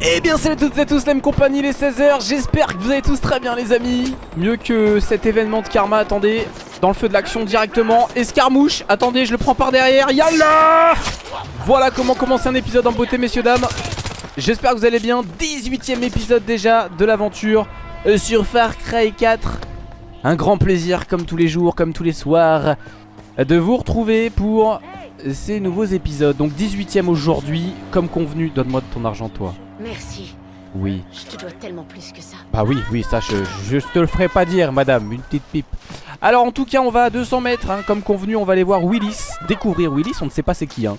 Eh bien salut à toutes et à tous, la même compagnie, les 16h J'espère que vous allez tous très bien les amis. Mieux que cet événement de karma, attendez. Dans le feu de l'action directement. Escarmouche, attendez je le prends par derrière. Yallah Voilà comment commencer un épisode en beauté messieurs dames. J'espère que vous allez bien. 18ème épisode déjà de l'aventure euh, Sur Far Cry 4 Un grand plaisir comme tous les jours, comme tous les soirs De vous retrouver pour ces nouveaux épisodes Donc 18ème aujourd'hui, comme convenu Donne-moi de ton argent toi Merci. Oui. Je te dois tellement plus que ça. Bah oui, oui, ça je, je te le ferai pas dire, madame, une petite pipe. Alors en tout cas, on va à 200 mètres, hein. comme convenu, on va aller voir Willis, découvrir Willis, on ne sait pas c'est qui. Hein.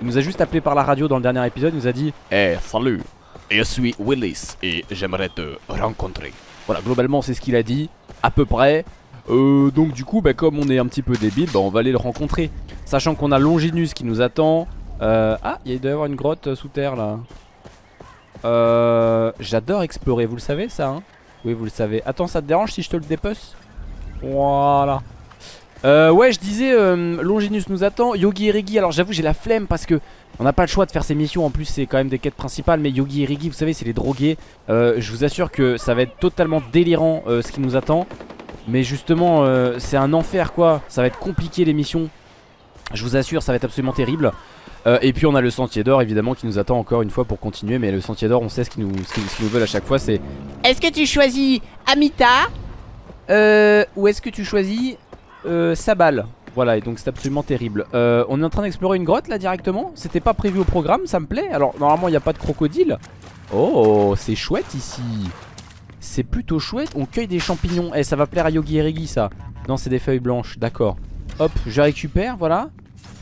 Il nous a juste appelé par la radio dans le dernier épisode, il nous a dit Eh, salut, je suis Willis et j'aimerais te rencontrer. Voilà, globalement c'est ce qu'il a dit, à peu près. Euh, donc du coup, bah, comme on est un petit peu débile, bah, on va aller le rencontrer. Sachant qu'on a Longinus qui nous attend. Euh, ah, il doit y avoir une grotte euh, sous terre là. Euh, J'adore explorer, vous le savez ça hein? Oui vous le savez. Attends ça te dérange si je te le dépece Voilà. Ouais je disais Longinus nous attend. Yogi et Rigi alors j'avoue j'ai la flemme parce que On n'a pas le choix de faire ces missions. En plus c'est quand même des quêtes principales Mais Yogi et Rigi vous savez c'est les drogués. Je vous assure que ça va être totalement délirant Ce qui nous attend Mais justement euh, c'est un enfer quoi. Ça va être compliqué les missions Je vous assure ça va être absolument terrible. Euh, et puis on a le sentier d'or évidemment qui nous attend encore une fois pour continuer. Mais le sentier d'or on sait ce qu'ils nous, ce qu'ils- ce qu'ils nous veulent à chaque fois c'est Est-ce que tu choisis Amita euh, Ou est-ce que tu choisis Sabal? Voilà et donc c'est absolument terrible. Euh, On est en train d'explorer une grotte là directement? C'était pas prévu au programme ça me plaît. Alors normalement il n'y a pas de crocodile. Oh c'est chouette ici C'est plutôt chouette On cueille des champignons Eh ça va plaire à Yogi et Regi ça Non c'est des feuilles blanches d'accord Hop je récupère voilà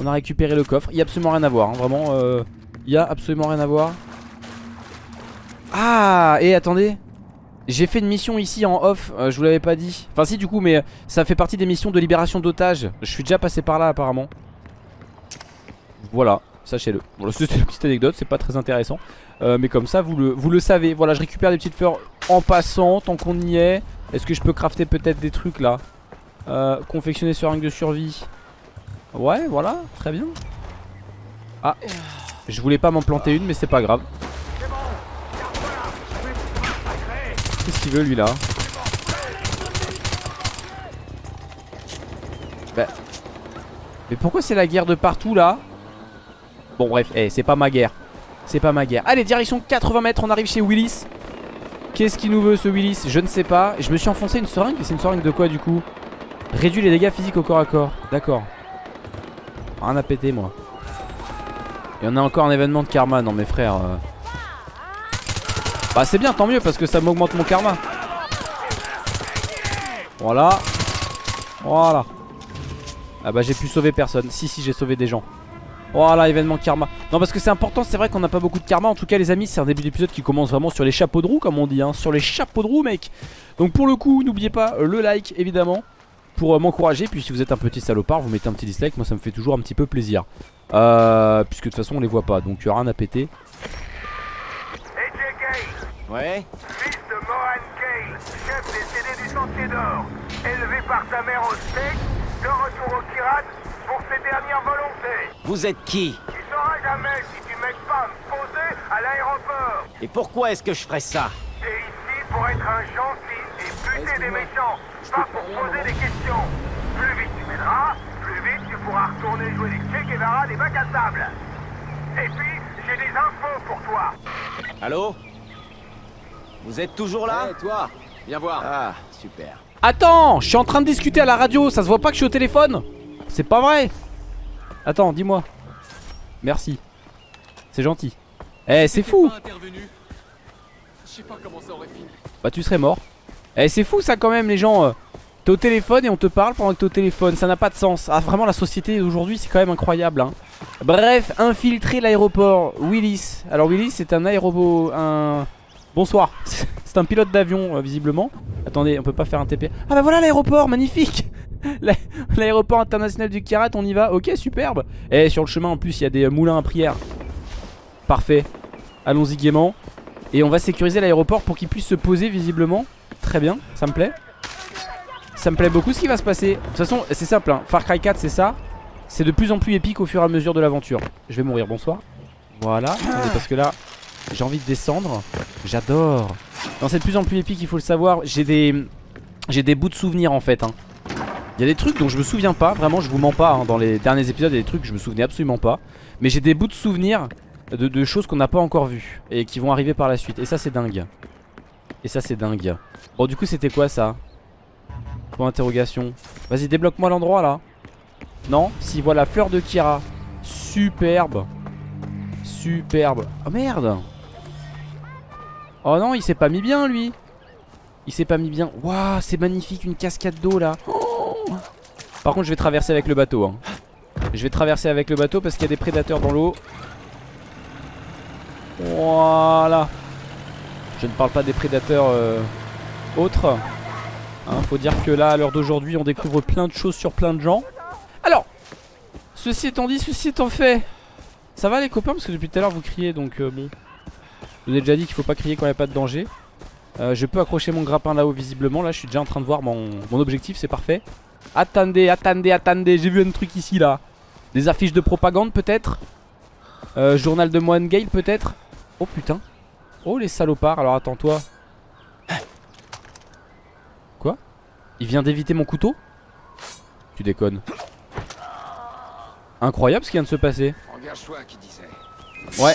on a récupéré le coffre. Il y a absolument rien à voir. hein. Vraiment, euh, il y a absolument rien à voir. Ah, et attendez. J'ai fait une mission ici en off. euh, je vous l'avais pas dit. Enfin, si, du coup, mais ça fait partie des missions de libération d'otages. Je suis déjà passé par là, apparemment. Voilà, sachez-le. Voilà, c'était une petite anecdote. C'est pas très intéressant. Euh, mais comme ça, vous le, vous le savez. Voilà, je récupère des petites fleurs en passant, tant qu'on y est. Est-ce que je peux crafter peut-être des trucs là? Euh, Confectionner sur de survie. Ouais, voilà, très bien. Ah, je voulais pas m'en planter une, mais c'est pas grave. Qu'est-ce qu'il veut lui là? Bah. Mais pourquoi c'est la guerre de partout là? Bon, bref, eh, c'est pas ma guerre. C'est pas ma guerre. Allez, direction 80 mètres, on arrive chez Willis. Qu'est-ce qu'il nous veut ce Willis? Je ne sais pas. Je me suis enfoncé une seringue. C'est une seringue de quoi du coup? Réduit les dégâts physiques au corps à corps. D'accord. Rien à péter moi Et on a encore un événement de karma Non mes frères euh. Bah c'est bien tant mieux parce que ça m'augmente mon karma Voilà Voilà Ah bah j'ai pu sauver personne Si si j'ai sauvé des gens Voilà événement karma Non parce que c'est important c'est vrai qu'on n'a pas beaucoup de karma En tout cas les amis c'est un début d'épisode qui commence vraiment sur les chapeaux de roue comme on dit hein. Sur les chapeaux de roue mec Donc pour le coup n'oubliez pas euh, le like évidemment pour euh, m'encourager. Puis si vous êtes un petit salopard, vous mettez un petit dislike. Moi, ça me fait toujours un petit peu plaisir. Euh, puisque de toute façon, on les voit pas. Donc, il rien à péter. Ouais fils de Mohan chef des CD du Sentier d'Or, élevé par sa mère au steak, de retour au Kirat pour ses dernières volontés. Vous êtes qui Tu sauras jamais si tu m'aides pas à me poser à l'aéroport. Et pourquoi est-ce que je ferais ça T'es ici pour être un gentil et buter des méchants, pas pour poser des questions. Plus vite tu m'aideras, plus vite tu pourras retourner jouer les Che Guevara des bacs à sable. Et puis, j'ai des infos pour toi. Allô Vous êtes toujours là toi, viens voir. Ah, super. Attends, je suis en train de discuter à la radio. Ça se voit pas que je suis au téléphone? C'est pas vrai. Attends, dis-moi. Merci. C'est gentil. Eh, c'est fou. Pas comment ça aurait fini. Bah, tu serais mort. Eh, c'est fou ça quand même, les gens. euh. T'es au téléphone et on te parle pendant que t'es au téléphone. Ça n'a pas de sens. Ah, vraiment, la société d'aujourd'hui, c'est quand même incroyable. Hein. Bref, infiltrer l'aéroport. Willis. Alors, Willis, c'est un aérobo. Un. Bonsoir. C'est un pilote d'avion, euh, visiblement. Attendez, on peut pas faire un TP. Ah, bah voilà l'aéroport, magnifique. L'a- L'aéroport international du Kirat, on y va. Ok, superbe. Et sur le chemin, en plus, il y a des euh, moulins à prière. Parfait. Allons-y gaiement. Et on va sécuriser l'aéroport pour qu'il puisse se poser, visiblement. Très bien, ça me plaît. Ça me plaît beaucoup ce qui va se passer. De toute façon, c'est simple. hein. Far Cry 4, c'est ça. C'est de plus en plus épique au fur et à mesure de l'aventure. Je vais mourir, bonsoir. Voilà, parce que là, j'ai envie de descendre. J'adore. Non, c'est de plus en plus épique, il faut le savoir. J'ai des, j'ai des bouts de souvenirs en fait. hein. Il y a des trucs dont je me souviens pas, vraiment, je vous mens pas. hein. Dans les derniers épisodes, il y a des trucs que je me souvenais absolument pas. Mais j'ai des bouts de souvenirs de, choses qu'on n'a pas encore vues et qui vont arriver par la suite. Et ça, c'est dingue. Et ça, c'est dingue. Bon, du coup, c'était quoi ça? Point d'interrogation. Vas-y, débloque-moi l'endroit là. Non? Si, voilà, fleur de Kira. Superbe. Superbe. Oh merde Oh non, il s'est pas mis bien lui. Il s'est pas mis bien. Waouh, c'est magnifique, une cascade d'eau là. Par contre, je vais traverser avec le bateau. hein. Je vais traverser avec le bateau parce qu'il y a des prédateurs dans l'eau. Voilà. Je ne parle pas des prédateurs euh, autres. Hein, faut dire que là, à l'heure d'aujourd'hui, on découvre plein de choses sur plein de gens. Alors, ceci étant dit, ceci étant fait. Ça va les copains? Parce que depuis tout à l'heure vous criez donc euh, bon. Je vous ai déjà dit qu'il faut pas crier quand il n'y a pas de danger. Euh, je peux accrocher mon grappin là-haut visiblement. Là je suis déjà en train de voir mon, mon objectif, c'est parfait. Attendez, attendez, attendez, j'ai vu un truc ici là. Des affiches de propagande peut-être? Euh, Journal de Moine Gale peut-être? Oh putain. Oh les salopards, alors attends toi. Quoi? Il vient d'éviter mon couteau? Tu déconnes. Incroyable ce qui vient de se passer. Ouais.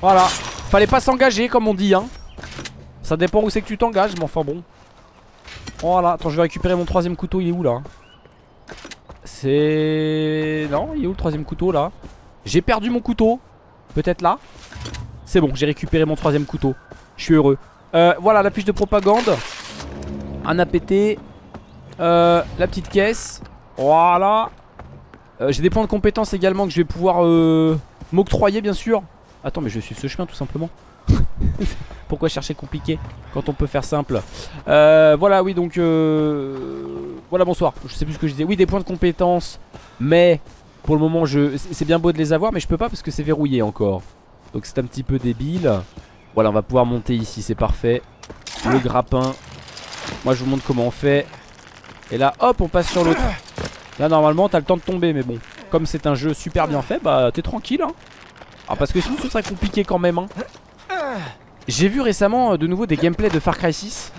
Voilà. Fallait pas s'engager comme on dit hein. Ça dépend où c'est que tu t'engages mais enfin bon. Voilà. Attends je vais récupérer mon troisième couteau. Il est où là C'est... Non il est où le troisième couteau là J'ai perdu mon couteau. Peut-être là C'est bon j'ai récupéré mon troisième couteau. Je suis heureux. Euh, voilà la fiche de propagande. Un APT. Euh, la petite caisse. Voilà. Euh, J'ai des points de compétence également que je vais pouvoir m'octroyer bien sûr. Attends mais je suivre ce chemin tout simplement. Pourquoi chercher compliqué quand on peut faire simple. Euh, Voilà oui donc euh, Voilà bonsoir. Je sais plus ce que je disais. Oui des points de compétence Mais pour le moment je c'est bien beau de les avoir Mais je peux pas parce que c'est verrouillé encore. Donc c'est un petit peu débile. Voilà on va pouvoir monter ici c'est parfait. Le grappin. Moi je vous montre comment on fait. Et là hop on passe sur l'autre. Là normalement t'as le temps de tomber mais bon Comme c'est un jeu super bien fait bah t'es tranquille hein. Alors parce que sinon ce serait compliqué quand même hein J'ai vu récemment euh, de nouveau des gameplays de Far Cry 6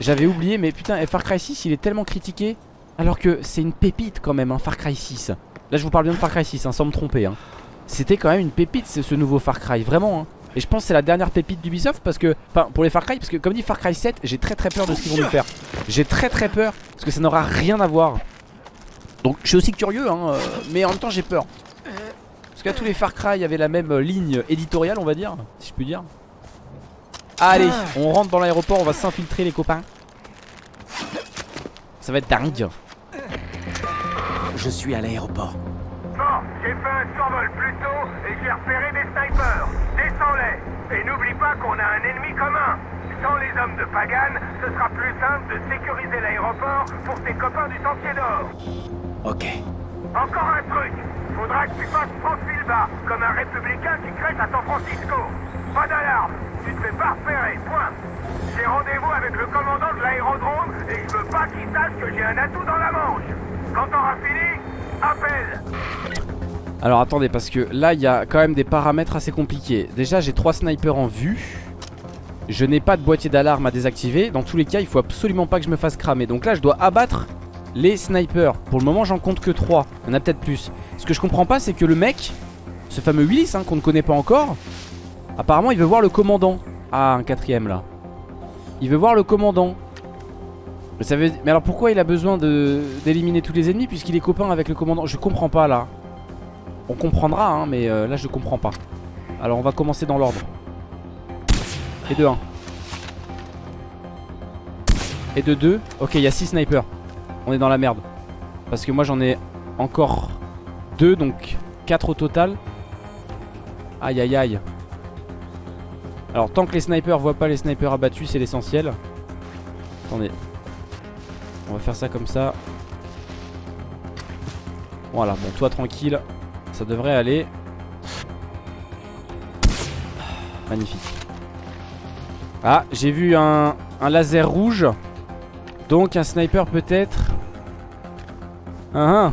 J'avais oublié mais putain Far Cry 6 il est tellement critiqué Alors que c'est une pépite quand même hein, Far Cry 6 Là je vous parle bien de Far Cry 6 hein, sans me tromper hein. C'était quand même une pépite ce, nouveau Far Cry Vraiment hein. Et je pense que c'est la dernière pépite d'Ubisoft parce que Enfin pour les Far Cry parce que comme dit Far Cry 7 J'ai très très peur de ce qu'ils vont nous faire. J'ai très très peur parce que ça n'aura rien à voir. Donc je suis aussi curieux hein, euh, Mais en même temps j'ai peur. Parce que là, tous les Far Cry avaient la même euh, ligne éditoriale on va dire Si je puis dire Allez, on rentre dans l'aéroport, on va s'infiltrer les copains. Ça va être dingue. Je suis à l'aéroport. Bon, j'ai fait un survol plus tôt et j'ai repéré des snipers. Descends-les. Et n'oublie pas qu'on a un ennemi commun. Sans les hommes de Pagan, ce sera plus simple de sécuriser l'aéroport pour tes copains du Sentier d'Or. Ok. Encore un truc. Faudra que tu fasses profil bas, comme un républicain qui crête à San Francisco. Tu te fais pas repérer, point. J'ai rendez-vous avec le commandant de l'aérodrome et je veux pas qu'il sache que j'ai un atout dans la manche. Quand t'auras fini, appelle. Alors attendez, parce que là, il y a quand même des paramètres assez compliqués. Déjà, j'ai trois snipers en vue. Je n'ai pas de boîtier d'alarme à désactiver. Dans tous les cas, il faut absolument pas que je me fasse cramer. Donc là, je dois abattre les snipers. Pour le moment, j'en compte que 3. Il y en a peut-être plus. Ce que je comprends pas, c'est que le mec, ce fameux Willis, hein, qu'on ne connaît pas encore, apparemment, il veut voir le commandant. Ah, un quatrième là. Il veut voir le commandant. Mais, ça veut... Mais alors pourquoi il a besoin d'éliminer tous les ennemis puisqu'il est copain avec le commandant? Je comprends pas là. On comprendra, hein, mais euh, là je comprends pas. Alors on va commencer dans l'ordre. Et de 1. Et de 2. Ok, il y a 6 snipers. On est dans la merde. Parce que moi j'en ai encore 2, donc 4 au total. Aïe aïe aïe. Alors tant que les snipers voient pas les snipers abattus, c'est l'essentiel. Attendez. On va faire ça comme ça. Voilà, bon toi tranquille. Ça devrait aller. Magnifique. Ah, j'ai vu un, un laser rouge. Donc un sniper peut-être. Ah, ah.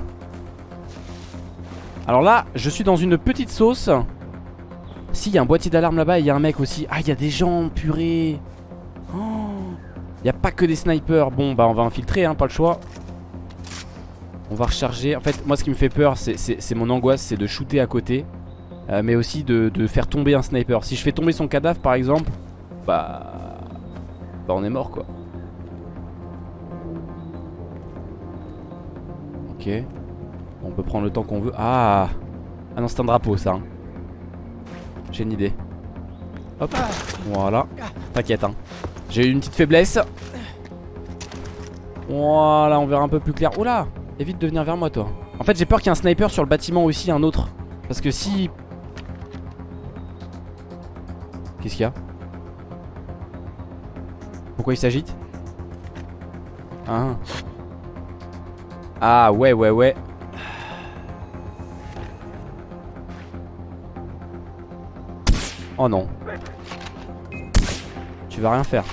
Alors là, je suis dans une petite sauce. Il y a un boîtier d'alarme là-bas et il y a un mec aussi. Ah, il y a des gens, purée. Oh. Il n'y a pas que des snipers. Bon, bah on va infiltrer, hein, pas le choix. On va recharger. En fait, moi, ce qui me fait peur, c'est mon angoisse, c'est de shooter à côté. Euh, mais aussi de, de faire tomber un sniper. Si je fais tomber son cadavre, par exemple, bah... Bah, on est mort, quoi. Ok. On peut prendre le temps qu'on veut. Ah Ah non, c'est un drapeau, ça. hein. J'ai une idée. Hop. Voilà. T'inquiète, hein. J'ai eu une petite faiblesse. Voilà, on verra un peu plus clair. Oula Évite de venir vers moi, toi. En fait, j'ai peur qu'il y ait un sniper sur le bâtiment aussi, un autre. Parce que si... Qu'est-ce qu'il y a Pourquoi il s'agite Ah. Ah, ouais, ouais, ouais. Oh non. Tu vas rien faire.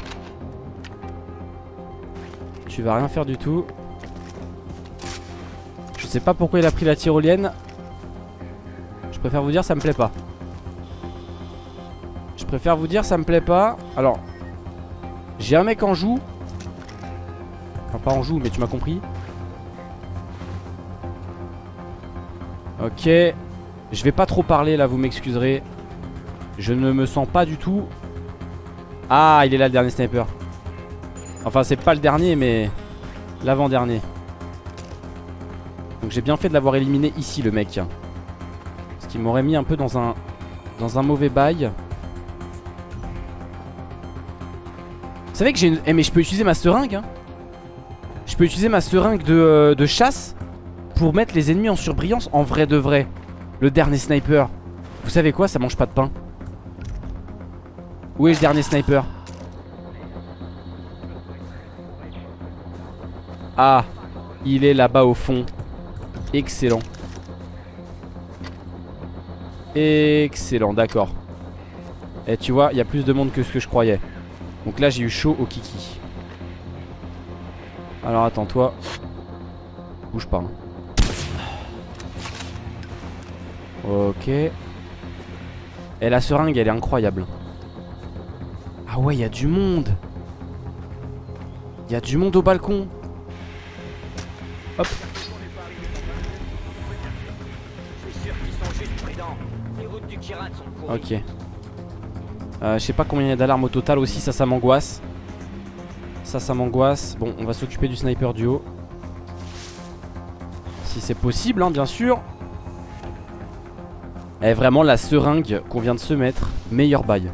Tu vas rien faire du tout. Je sais pas pourquoi il a pris la tyrolienne. Je préfère vous dire ça me plaît pas. Je préfère vous dire ça me plaît pas. Alors, j'ai un mec en joue. Enfin pas en joue mais tu m'as compris. Ok. Je vais pas trop parler là, vous m'excuserez. Je ne me sens pas du tout. Ah, il est là le dernier sniper. Enfin, c'est pas le dernier, mais l'avant-dernier. Donc j'ai bien fait de l'avoir éliminé ici, le mec. Ce qui m'aurait mis un peu dans un, dans un mauvais bail. Vous savez que j'ai une... Eh mais je peux utiliser ma seringue hein. Je peux utiliser ma seringue de, euh, de chasse Pour mettre les ennemis en surbrillance En vrai de vrai Le dernier sniper Vous savez quoi? Ça mange pas de pain Où est le dernier sniper Ah Il est là-bas au fond. Excellent. Excellent d'accord. Et tu vois il y a plus de monde que ce que je croyais. Donc là j'ai eu chaud au kiki. Alors attends toi Bouge pas hein. Ok. Et la seringue elle est incroyable ouais il y a du monde Il y a du monde au balcon Hop Ok euh, je sais pas combien il y a d'alarmes au total aussi, ça, ça m'angoisse. Ça, ça m'angoisse. Bon, on va s'occuper du sniper du haut. Si c'est possible, hein, bien sûr. Eh, vraiment, la seringue qu'on vient de se mettre, meilleur bail.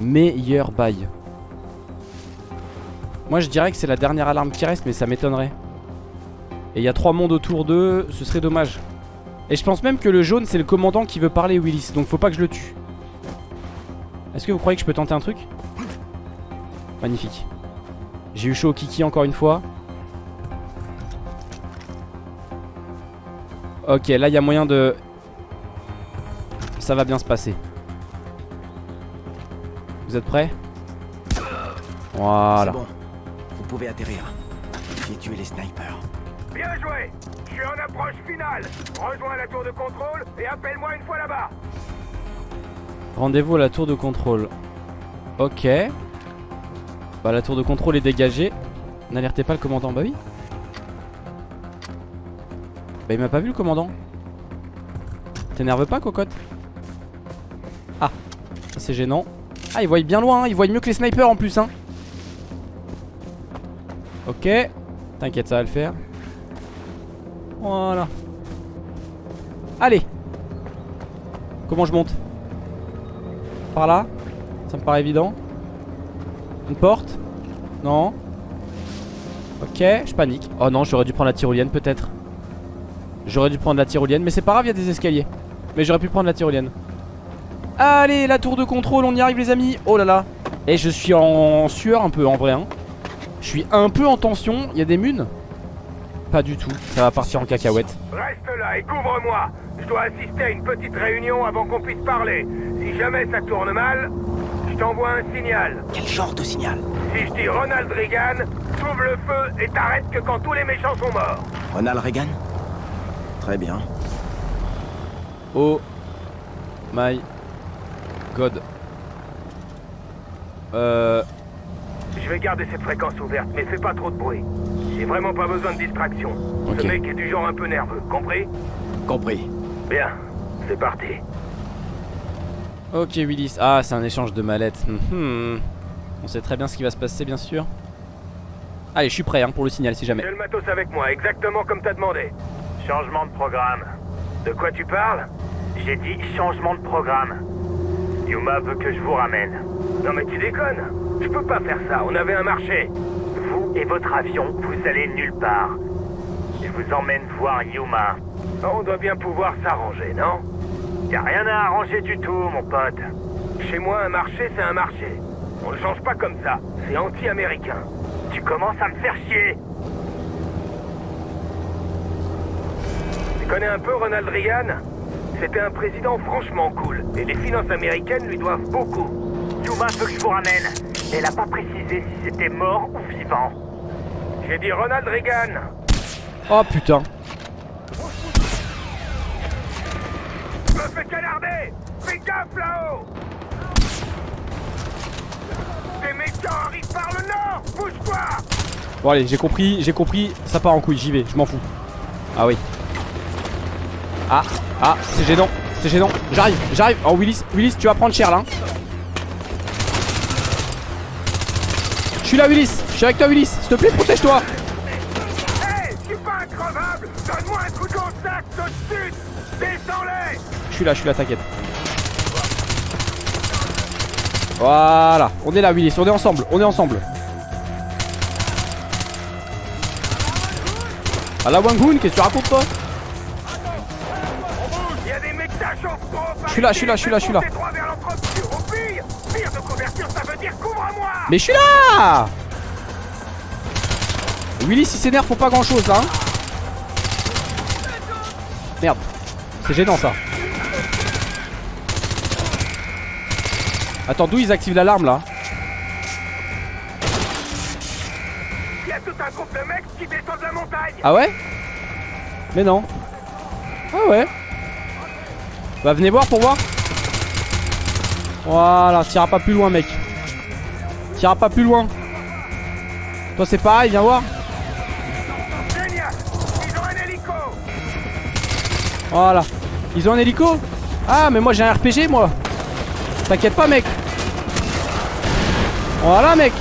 Meilleur bail. Moi, je dirais que c'est la dernière alarme qui reste, mais ça m'étonnerait. Et il y a trois mondes autour d'eux, ce serait dommage. Et je pense même que le jaune, c'est le commandant qui veut parler Willis, donc faut pas que je le tue. Est-ce que vous croyez que je peux tenter un truc? Magnifique. J'ai eu chaud au kiki encore une fois. Ok, là il y a moyen de... Ça va bien se passer. Vous êtes prêts Voilà. Bon. Vous pouvez atterrir. J'ai tué les snipers. Bien joué Je suis en approche finale Rejoins la tour de contrôle et appelle-moi une fois là-bas Rendez-vous à la tour de contrôle. Ok. Bah la tour de contrôle est dégagée. N'alertez pas le commandant. Bah oui. Bah il m'a pas vu le commandant. T'énerve pas cocotte Ah. C'est gênant. Ah il voit bien loin. Hein. Il voit mieux que les snipers en plus. Hein. Ok. T'inquiète ça va le faire. Voilà. Allez. Comment je monte? Par là? Ça me paraît évident. Une porte? Non. Ok, je panique. Oh non, j'aurais dû prendre la tyrolienne peut-être. J'aurais dû prendre la tyrolienne, mais c'est pas grave, il y a des escaliers. Mais j'aurais pu prendre la tyrolienne. Allez, la tour de contrôle, on y arrive les amis. Oh là là. Et je suis en sueur un peu en vrai. Hein. Je suis un peu en tension. Il y a des munes? Pas du tout. Ça va partir en cacahuète. Reste là et couvre-moi. Je dois assister à une petite réunion avant qu'on puisse parler. Si jamais ça tourne mal, je t'envoie un signal. Quel genre de signal? Si je dis Ronald Reagan, t'ouvres le feu et t'arrêtes que quand tous les méchants sont morts. Ronald Reagan? Très bien. Oh my god. Euh. Je vais garder cette fréquence ouverte, mais fais pas trop de bruit. J'ai vraiment pas besoin de distraction. Ok. Ce mec est du genre un peu nerveux, compris? Compris. Bien, c'est parti. Ok Willis. Ah c'est un échange de mallettes. Mhm. On sait très bien ce qui va se passer bien sûr. Allez je suis prêt hein, pour le signal si jamais. J'ai le matos avec moi, exactement comme t'as demandé. Changement de programme. De quoi tu parles? J'ai dit changement de programme. Yuma veut que je vous ramène. Non mais tu déconnes Je peux pas faire ça, on avait un marché. Vous et votre avion, vous allez nulle part. Je vous emmène voir Yuma. On doit bien pouvoir s'arranger, non? Y a rien à arranger du tout, mon pote. Chez moi, un marché, c'est un marché. On le change pas comme ça. C'est anti-américain. Tu commences à me faire chier. Tu connais un peu Ronald Reagan? C'était un président franchement cool. Et les finances américaines lui doivent beaucoup. Yuma veut que je vous ramène. Elle a pas précisé si c'était mort ou vivant. J'ai dit Ronald Reagan. Oh putain. Je me fais canarder Fais gaffe là-haut Des méchants arrivent par le nord Bouge-toi Bon allez j'ai compris, j'ai compris. Ça part en couille, j'y vais, je m'en fous. Ah oui. Ah, ah, c'est gênant, c'est gênant. J'arrive, j'arrive. Oh Willis, Willis tu vas prendre cher là. hein. Je suis là Willis, je suis avec toi Willis. S'il te plaît protège-toi. Je suis pas Donne-moi un coup de Descends-les Je suis là, je suis là, t'inquiète. Voilà, on est là Willis, on est ensemble, on est ensemble. Ah la Wangoon, qu'est-ce que tu racontes toi? Suis là, je suis là, je suis là, je suis là. Mais je suis là Willis il s'énerve pour pas grand chose là hein. Merde. C'est gênant ça. Attends d'où ils activent l'alarme là Ah ouais? Mais non. Ah ouais? Bah venez voir pour voir Voilà t'iras pas plus loin mec T'iras pas plus loin Toi c'est pareil viens voir Voilà. Ils ont un hélico? Ah mais moi j'ai un RPG moi. T'inquiète pas mec. Voilà mec.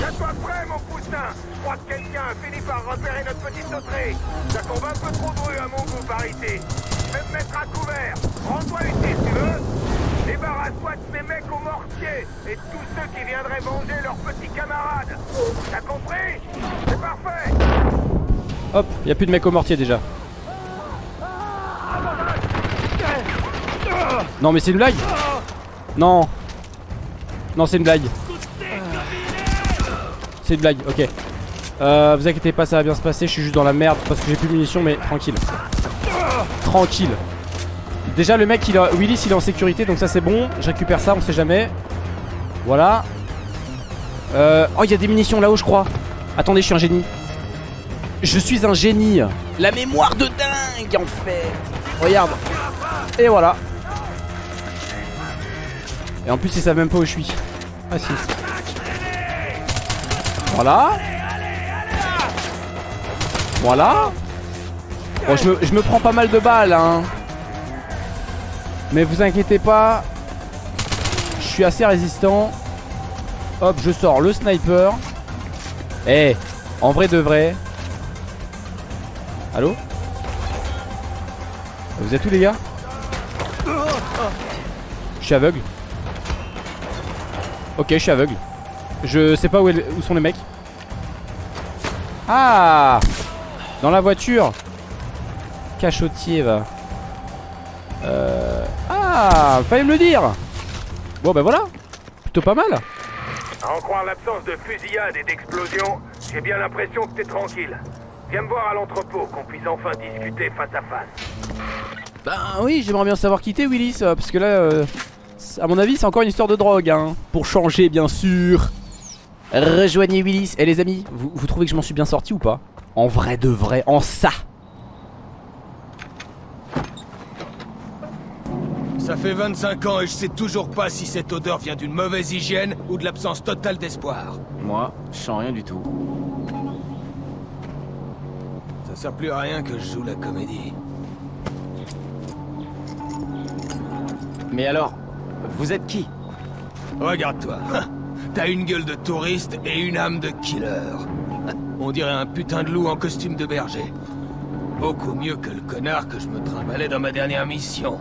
Hop, y a plus de mecs au mortier déjà. Non mais c'est une blague. Non. Non c'est une blague. C'est une blague, ok. Euh, Vous inquiétez pas ça va bien se passer. Je suis juste dans la merde parce que j'ai plus de munitions mais tranquille. Tranquille. Déjà le mec il a Willis il est en sécurité donc ça c'est bon. Je récupère ça on sait jamais. Voilà. Euh... Oh il y a des munitions là-haut je crois Attendez je suis un génie. Je suis un génie. La mémoire de dingue en fait. Regarde. Et voilà. Et en plus ils savent même pas où je suis. Ah si. Voilà. Voilà. Bon je me, je me prends pas mal de balles hein. Mais vous inquiétez pas. Je suis assez résistant. Hop je sors le sniper Eh En vrai de vrai. Allô Vous êtes où les gars Je suis aveugle. Ok je suis aveugle. Je sais pas où, où sont les mecs. Ah Dans la voiture. Cachotier va. Euh... Ah Fallait me le dire. Bon bah voilà. Plutôt pas mal en croire l'absence de fusillade et d'explosion, j'ai bien l'impression que t'es tranquille. Viens me voir à l'entrepôt, qu'on puisse enfin discuter face à face. Ben oui, j'aimerais bien savoir qui t'es Willis, euh, parce que là, euh, à mon avis, c'est encore une histoire de drogue, hein. Pour changer, bien sûr. Rejoignez Willis. Et les amis, vous, vous trouvez que je m'en suis bien sorti ou pas? En vrai de vrai, en ça. Ça Ça fait 25 ans et je sais toujours pas si cette odeur vient d'une mauvaise hygiène ou de l'absence totale d'espoir. Moi, je sens rien du tout. Ça sert plus à rien que je joue la comédie. Mais alors, vous êtes qui? Regarde-toi. T'as une gueule de touriste et une âme de killer. On dirait un putain de loup en costume de berger. Beaucoup mieux que le connard que je me trimballais dans ma dernière mission.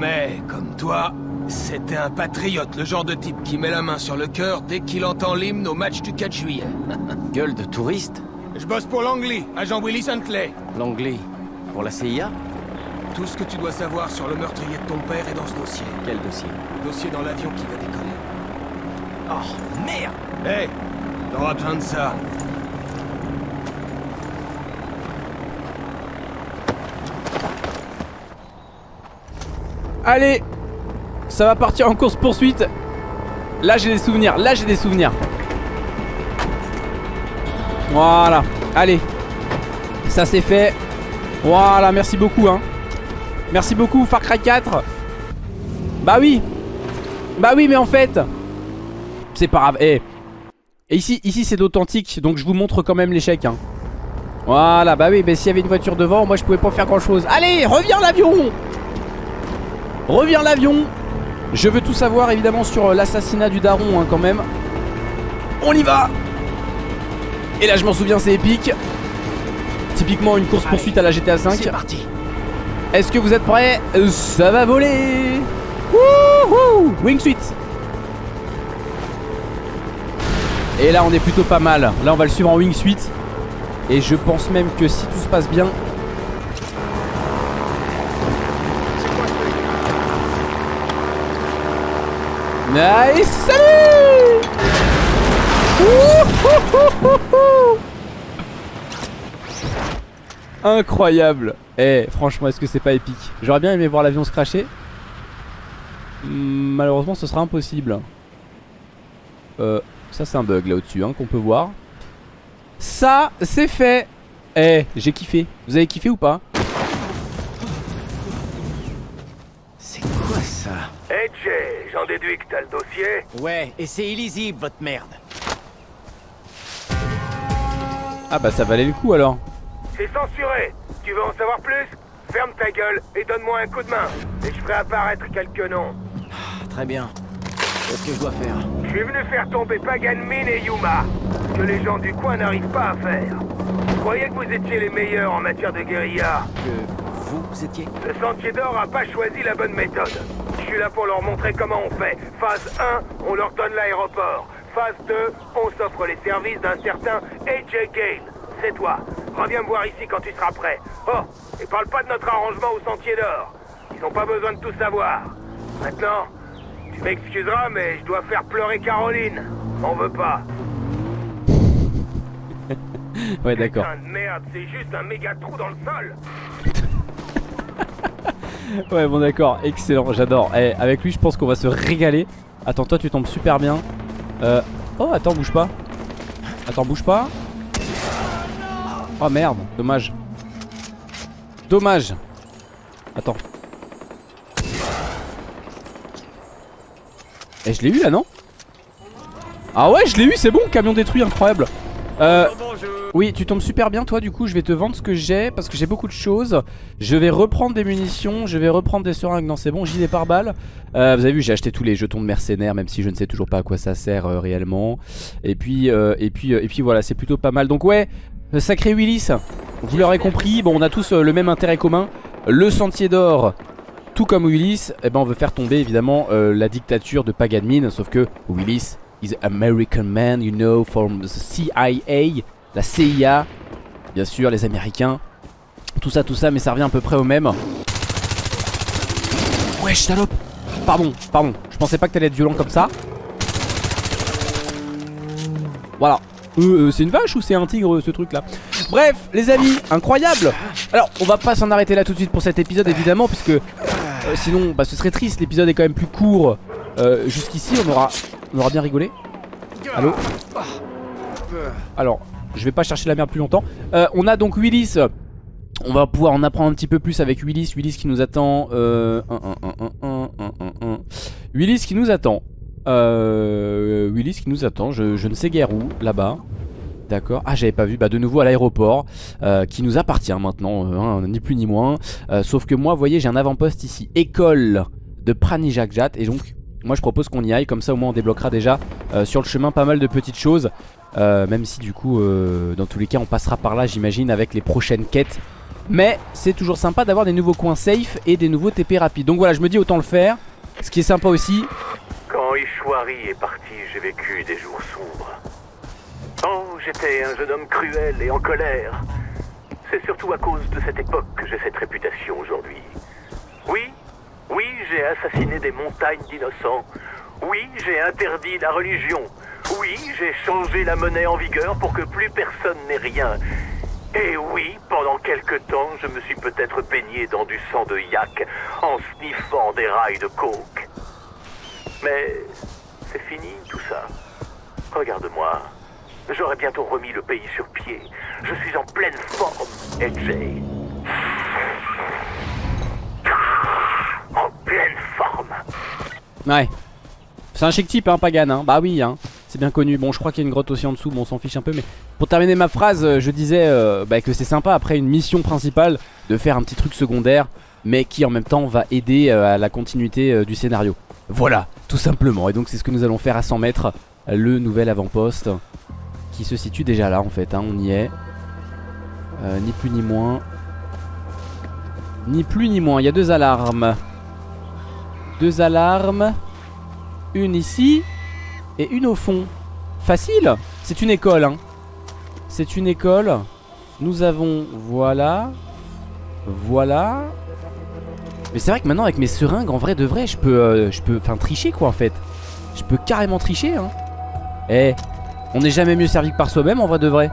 Mais, comme toi, c'était un patriote, le genre de type qui met la main sur le cœur dès qu'il entend l'hymne au match du 4 juillet. Gueule de touriste Je bosse pour Langley, agent Willis Huntley. L'anglais Pour la CIA Tout ce que tu dois savoir sur le meurtrier de ton père est dans ce dossier. Quel dossier? Dossier dans l'avion qui va décoller. Oh, merde Hé T'auras besoin de ça. Allez Ça va partir en course poursuite. Là j'ai des souvenirs, là j'ai des souvenirs. Voilà Allez. Ça c'est fait. Voilà merci beaucoup hein. Merci beaucoup Far Cry 4 Bah oui. Bah oui mais en fait C'est pas grave. Eh Et ici, ici c'est d'authentique Donc je vous montre quand même l'échec hein. Voilà bah oui mais s'il y avait une voiture devant Moi je pouvais pas faire grand chose Allez reviens l'avion Reviens l'avion. Je veux tout savoir évidemment sur euh, l'assassinat du daron hein, quand même. On y va. Et là je m'en souviens c'est épique. Typiquement une course poursuite à la GTA 5 C'est parti. Est-ce que vous êtes prêts? Ça va voler. Wouhou. Wingsuit Et là on est plutôt pas mal. Là on va le suivre en wingsuit Et je pense même que si tout se passe bien Nice. Salut Incroyable. Eh franchement est-ce que c'est pas épique? J'aurais bien aimé voir l'avion se cracher. Hmm, Malheureusement ce sera impossible. Euh ça c'est un bug là au-dessus hein, qu'on peut voir. Ça c'est fait. Eh j'ai kiffé. Vous avez kiffé ou pas? Déduis que t'as le dossier. Ouais, et c'est illisible, votre merde. Ah bah ça valait le coup alors C'est censuré. Tu veux en savoir plus? Ferme ta gueule et donne-moi un coup de main. Et je ferai apparaître quelques noms. Ah, Très bien. Qu'est-ce que je dois faire? Je suis venu faire tomber Pagan Min et Yuma. Ce que les gens du coin n'arrivent pas à faire. Je croyais que vous étiez les meilleurs en matière de guérilla? Que vous étiez Le Sentier d'Or a pas choisi la bonne méthode. Je suis là pour leur montrer comment on fait. Phase 1, on leur donne l'aéroport. Phase 2, on s'offre les services d'un certain AJ Gale. C'est toi. Reviens me voir ici quand tu seras prêt. Oh, et parle pas de notre arrangement au Sentier d'Or. Ils ont pas besoin de tout savoir. Maintenant, tu m'excuseras, mais je dois faire pleurer Caroline. M'en veux pas. Ouais d'accord Putain de merde, c'est juste un méga trou dans le sol. Ouais bon d'accord, excellent, j'adore. Eh, Avec lui je pense qu'on va se régaler. Attends toi tu tombes super bien. Euh... Oh attends bouge pas. Attends bouge pas. Oh merde, dommage. Dommage. Attends. Eh je l'ai eu là non? Ah ouais je l'ai eu c'est bon camion détruit incroyable euh, oui, tu tombes super bien toi du coup je vais te vendre ce que j'ai parce que j'ai beaucoup de choses. Je vais reprendre des munitions, je vais reprendre des seringues, non c'est bon, j'y des par balle. Euh, Vous avez vu j'ai acheté tous les jetons de mercenaires même si je ne sais toujours pas à quoi ça sert euh, réellement. Et puis, euh, et, puis, et puis voilà c'est plutôt pas mal. Donc ouais, sacré Willis, vous l'aurez compris, bon on a tous le même intérêt commun. Le sentier d'or, tout comme Willis, eh ben, on veut faire tomber évidemment euh, la dictature de Pagan Min Sauf que Willis is American man you know from the CIA la CIA, bien sûr, les Américains, tout ça, tout ça, mais ça revient à peu près au même. Wesh, salope. Pardon, pardon, je pensais pas que t'allais être violent comme ça. Voilà. Euh, euh, c'est une vache ou c'est un tigre ce truc là Bref les amis incroyable. Alors on va pas s'en arrêter là tout de suite pour cet épisode évidemment Puisque euh, sinon bah, ce serait triste. L'épisode est quand même plus court Jusqu'ici. On aura, on aura bien rigolé Allô Alors je vais pas chercher la merde plus longtemps euh, On a donc Willis On va pouvoir en apprendre un petit peu plus avec Willis. Willis qui nous attend. Euh. Willis qui nous attend. Euh, Willis qui nous attend. Je, ne sais guère où, là-bas. D'accord. Ah, j'avais pas vu. Bah, de nouveau à l'aéroport. qui nous appartient maintenant. hein, ni plus ni moins. Sauf que moi, vous voyez, j'ai un avant-poste ici. École de Pranijakjat. Et donc, moi, je propose qu'on y aille. Comme ça, au moins, on débloquera déjà euh, sur le chemin pas mal de petites choses. Euh, même si, du coup, euh, dans tous les cas, on passera par là, j'imagine, avec les prochaines quêtes. Mais c'est toujours sympa d'avoir des nouveaux coins safe et des nouveaux TP rapides. Donc voilà, je me dis autant le faire. Ce qui est sympa aussi. Quand Ishwari est parti, j'ai vécu des jours sombres. Oh, j'étais un jeune homme cruel et en colère. C'est surtout à cause de cette époque que j'ai cette réputation aujourd'hui. Oui, oui, j'ai assassiné des montagnes d'innocents. Oui, j'ai interdit la religion. Oui, j'ai changé la monnaie en vigueur pour que plus personne n'ait rien. Et oui, pendant quelque temps, je me suis peut-être baigné dans du sang de yak en sniffant des rails de coke. Mais c'est fini tout ça. Regarde-moi. J'aurai bientôt remis le pays sur pied. Je suis en pleine forme, AJ. Pleine forme. Ouais. C'est un chic type, hein, Pagan. Hein. Bah oui, hein. C'est bien connu. Bon, je crois qu'il y a une grotte aussi en dessous. Bon, on s'en fiche un peu. Mais pour terminer ma phrase, euh, je disais euh, bah, que c'est sympa après une mission principale de faire un petit truc secondaire. Mais qui en même temps va aider euh, à la continuité du scénario. Voilà, tout simplement. Et donc, c'est ce que nous allons faire à 100 mètres. Le nouvel avant-poste. Qui se situe déjà là en fait. Hein. On y est. Ni plus ni moins. Ni plus ni moins. Il y a deux alarmes. Deux alarmes. Une ici et une au fond. Facile C'est une école hein. C'est une école. Nous avons, voilà. Voilà. Mais c'est vrai que maintenant avec mes seringues, en vrai de vrai, je peux, euh, je peux, enfin tricher quoi en fait. Je peux carrément tricher hein. Eh, on n'est jamais mieux servi que par soi-même en vrai de vrai.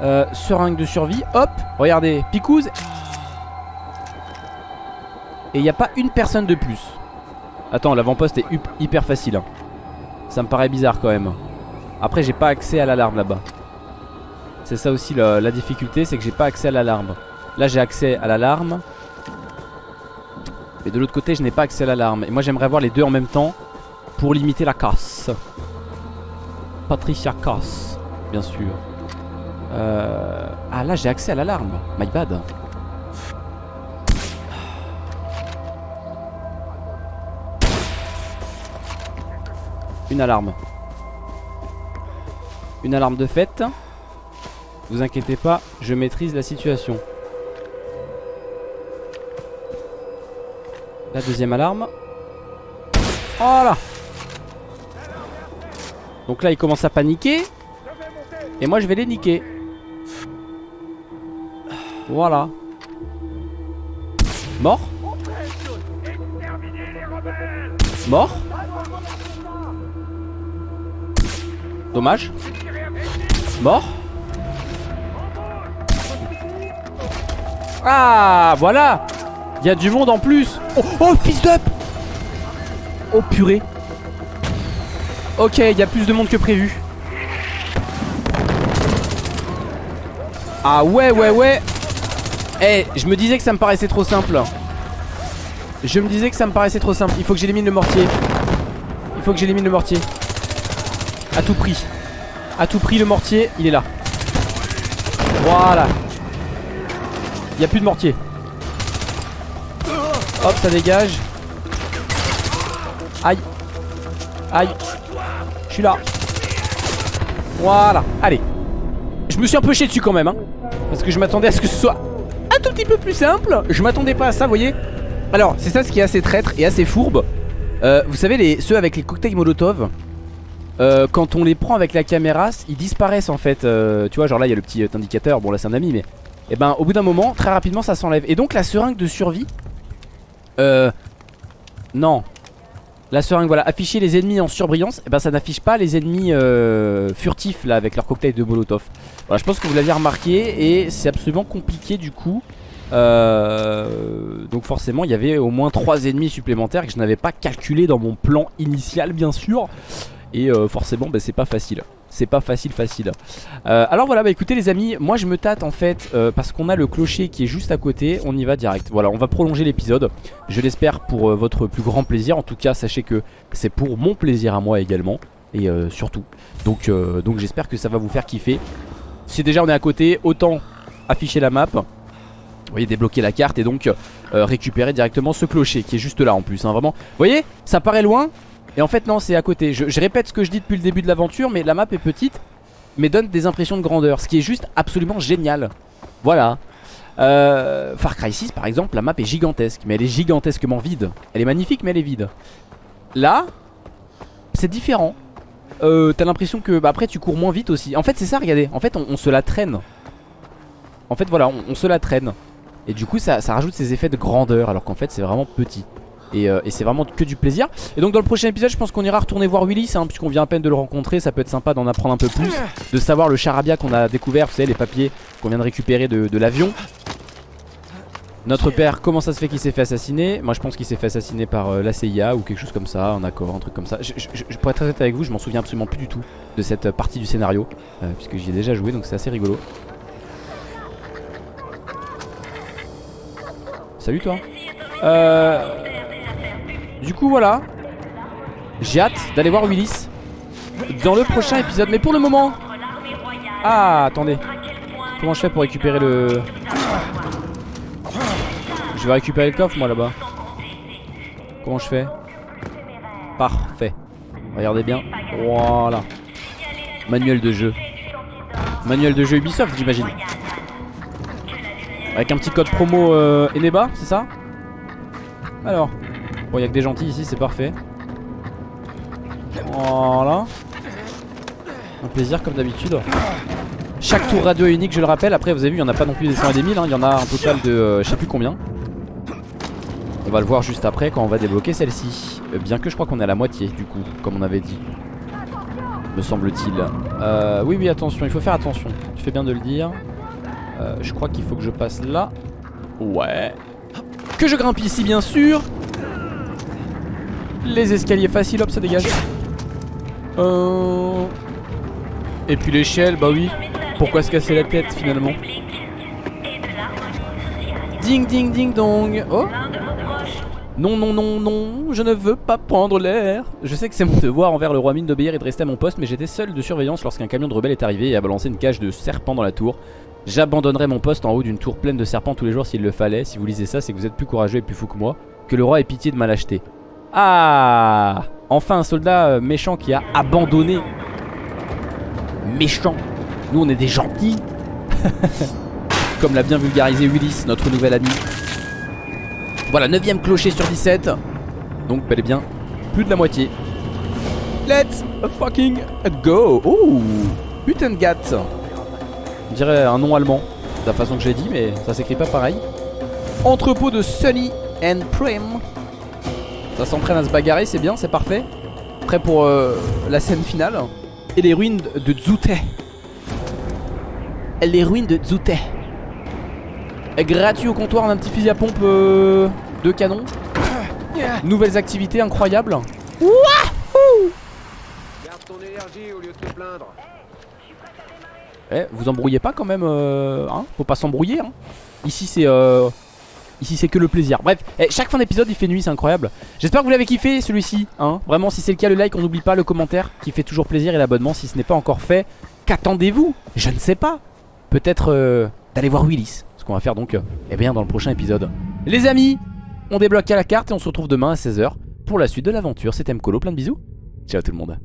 Euh, seringue de survie, hop, regardez, picouse. Et il n'y a pas une personne de plus. Attends, l'avant-poste est hyper facile. hein. Ça me paraît bizarre quand même. Après, j'ai pas accès à l'alarme là-bas. C'est ça aussi la, difficulté, c'est que j'ai pas accès à l'alarme. Là, j'ai accès à l'alarme. Mais de l'autre côté, je n'ai pas accès à l'alarme. Et moi, j'aimerais avoir les deux en même temps pour limiter la casse. Patricia casse, bien sûr. Euh... Ah, là, j'ai accès à l'alarme. My bad. Une alarme. Une alarme de fête. Vous inquiétez pas, je maîtrise la situation. La deuxième alarme. Oh là Donc là, il commence à paniquer. Et moi, je vais les niquer. Voilà. Mort Mort Dommage. Mort. Ah, voilà. Il y a du monde en plus. Oh, oh fils d'up. Oh purée. Ok, il y a plus de monde que prévu. Ah ouais, ouais, ouais. Eh, je me disais que ça me paraissait trop simple. Je me disais que ça me paraissait trop simple. Il faut que j'élimine le mortier. Il faut que j'élimine le mortier. À tout prix. À tout prix, le mortier, il est là. Voilà. Il n'y a plus de mortier. Hop, ça dégage. Aïe. Aïe. Je suis là. Voilà. Allez. Je me suis un peu chié dessus quand même. Hein, parce que je m'attendais à ce que ce soit un tout petit peu plus simple. Je m'attendais pas à ça, vous voyez. Alors, c'est ça ce qui est assez traître et assez fourbe. Euh, vous savez, ceux avec les cocktails Molotov. Euh, quand on les prend avec la caméra, ils disparaissent en fait. Euh, tu vois, genre là, il y a le petit euh, indicateur. Bon, là, c'est un ami, mais. Et ben, au bout d'un moment, très rapidement, ça s'enlève. Et donc, la seringue de survie. Euh. Non. La seringue, voilà, afficher les ennemis en surbrillance. Et ben, ça n'affiche pas les ennemis euh, furtifs là avec leur cocktail de Molotov. Voilà, je pense que vous l'aviez remarqué. Et c'est absolument compliqué du coup. Donc forcément il y avait au moins 3 ennemis supplémentaires que je n'avais pas calculé dans mon plan initial bien sûr Et euh, forcément bah, c'est pas facile. C'est pas facile facile. Euh, Alors voilà bah écoutez les amis Moi je me tâte en fait euh, parce qu'on a le clocher qui est juste à côté. On y va direct. Voilà on va prolonger l'épisode. Je l'espère pour votre plus grand plaisir. En tout cas sachez que c'est pour mon plaisir à moi également. Et surtout. Donc, donc j'espère que ça va vous faire kiffer. Si déjà on est à côté Autant afficher la map. Vous voyez débloquer la carte et donc récupérer directement ce clocher qui est juste là en plus hein, Vraiment. Vous voyez ça paraît loin et en fait non c'est à côté. Je, répète ce que je dis depuis le début de l'aventure Mais la map est petite Mais donne des impressions de grandeur Ce qui est juste absolument génial. Voilà. Euh, Far Cry 6 par exemple la map est gigantesque Mais elle est gigantesquement vide. Elle est magnifique mais elle est vide. Là C'est différent. Euh, T'as l'impression que bah, après tu cours moins vite aussi. En fait c'est ça regardez. En fait on, se la traîne. En fait voilà on, on se la traîne. Et du coup ça, ça rajoute ces effets de grandeur Alors qu'en fait c'est vraiment petit et, euh, et c'est vraiment que du plaisir. Et donc dans le prochain épisode je pense qu'on ira retourner voir Willis hein, Puisqu'on vient à peine de le rencontrer. Ça peut être sympa d'en apprendre un peu plus De savoir le charabia qu'on a découvert Vous savez les papiers qu'on vient de récupérer de, l'avion. Notre père comment ça se fait qu'il s'est fait assassiner? Moi je pense qu'il s'est fait assassiner par euh, la CIA Ou quelque chose comme ça, un accord, un truc comme ça. Je, je, je, Pour être très honnête avec vous je m'en souviens absolument plus du tout De cette partie du scénario euh, Puisque j'y ai déjà joué donc c'est assez rigolo. Salut toi. Euh... Du coup voilà. J'ai hâte d'aller voir Willis Dans le prochain épisode. Mais pour le moment. Ah attendez. Comment je fais pour récupérer le. Je vais récupérer le coffre moi là-bas. Comment je fais? Parfait. Regardez bien. Voilà. Manuel de jeu. Manuel de jeu Ubisoft j'imagine. Avec un petit code promo euh, Eneba c'est ça? Alors Bon, il a que des gentils ici, c'est parfait. Voilà. Un plaisir comme d'habitude. Chaque tour radio unique, je le rappelle. Après, vous avez vu, il n'y en a pas non plus des 100 et des 1000. hein. Il y en a un total de euh, je sais plus combien. On va le voir juste après quand on va débloquer celle-ci. Euh, bien que je crois qu'on est à la moitié, du coup, comme on avait dit. Me semble-t-il. Euh, oui, oui, attention, il faut faire attention. Tu fais bien de le dire. Euh, je crois qu'il faut que je passe là. Ouais. Que je grimpe ici, bien sûr. Les escaliers faciles, hop, ça dégage. Euh... Et puis l'échelle, bah oui. Pourquoi se casser la tête finalement Ding ding ding dong. Oh non, non, non, non, je ne veux pas prendre l'air. Je sais que c'est mon devoir envers le roi mine d'obéir et de rester à mon poste, mais j'étais seul de surveillance lorsqu'un camion de rebelles est arrivé et a balancé une cage de serpents dans la tour. J'abandonnerai mon poste en haut d'une tour pleine de serpents tous les jours s'il le fallait. Si vous lisez ça, c'est que vous êtes plus courageux et plus fou que moi. Que le roi ait pitié de ma lâcheté. Ah Enfin un soldat euh, méchant qui a abandonné. Méchant. Nous on est des gentils. Comme l'a bien vulgarisé Willis, notre nouvel ami. Voilà, 9ème clocher sur 17. Donc bel et bien plus de la moitié. Let's fucking go. Oh Huttengat. On dirait un nom allemand. De la façon que j'ai dit, mais ça s'écrit pas pareil. Entrepôt de Sunny and Prim. Ça s'entraîne à se bagarrer, c'est bien, c'est parfait. Prêt pour euh, la scène finale. Et les ruines de Dzute. Les ruines de Dzute. Gratuit au comptoir, on a un petit fusil à pompe euh, de canon. Nouvelles activités incroyables. Garde ton énergie au lieu de te plaindre. Eh, vous embrouillez pas quand même, euh, hein? Faut pas s'embrouiller, hein Ici c'est euh, Ici c'est que le plaisir. Bref, eh, chaque fin d'épisode il fait nuit, c'est incroyable. J'espère que vous l'avez kiffé celui-ci, hein. Vraiment, si c'est le cas, le like, on n'oublie pas le commentaire Qui fait toujours plaisir et l'abonnement si ce n'est pas encore fait. Qu'attendez-vous? Je ne sais pas. Peut-être euh, d'aller voir Willis. Ce qu'on va faire donc, euh, eh bien dans le prochain épisode. Les amis, on débloque à la carte et on se retrouve demain à 16h Pour la suite de l'aventure, c'était Mkolo, plein de bisous. Ciao tout le monde